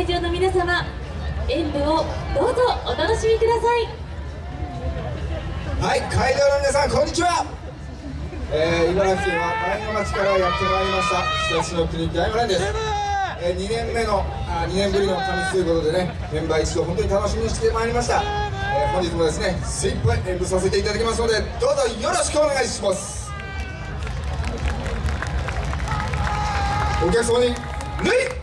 会場の皆様演舞をどうぞお楽しみください。はい会場の皆さんこんにちは、えー、茨城県は大子町からやってまいりました。日立の国大五連です、えー、2年目のあ2年ぶりの神ということでねメンバー一同本当に楽しみにしてまいりました、えー、本日もですね精一杯演舞させていただきますのでどうぞよろしくお願いします。お客様に礼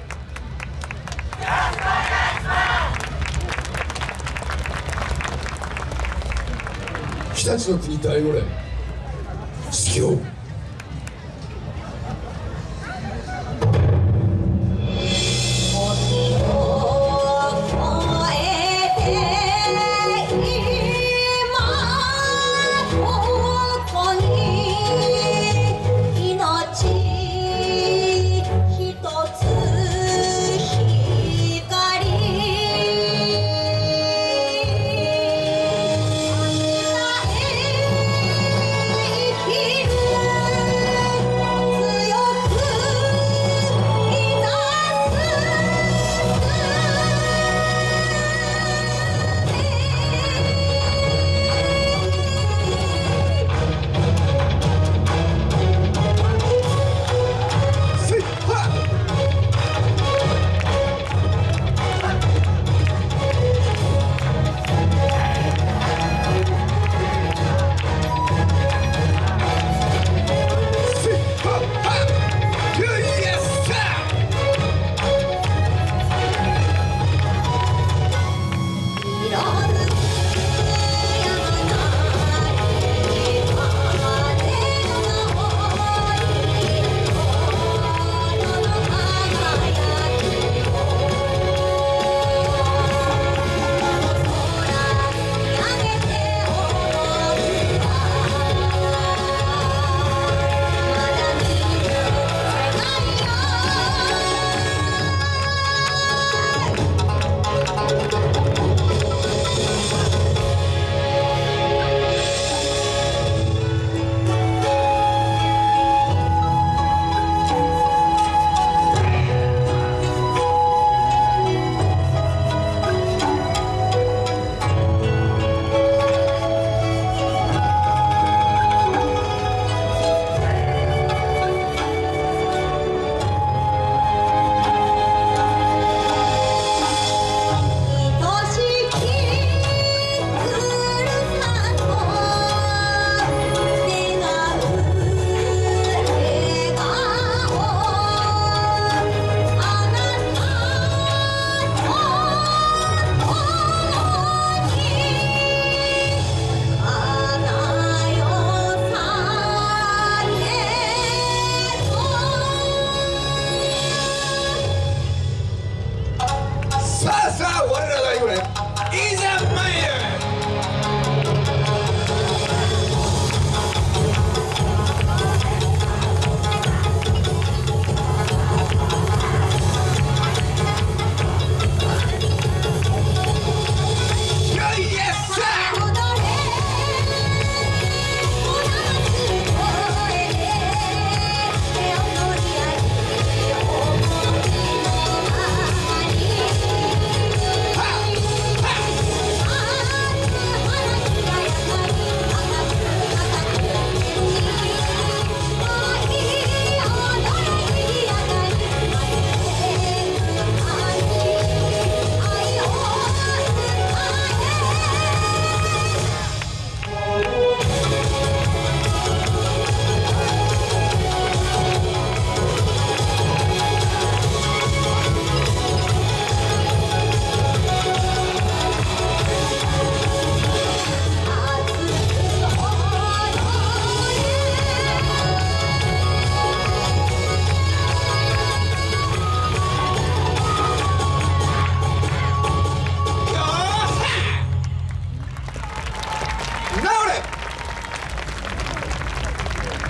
日立の国大五連指揮を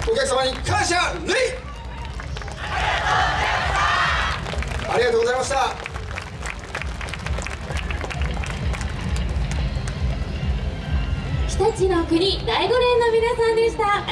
お客様に感謝礼。ありがとうございました。日立の国第五連の皆さんでした。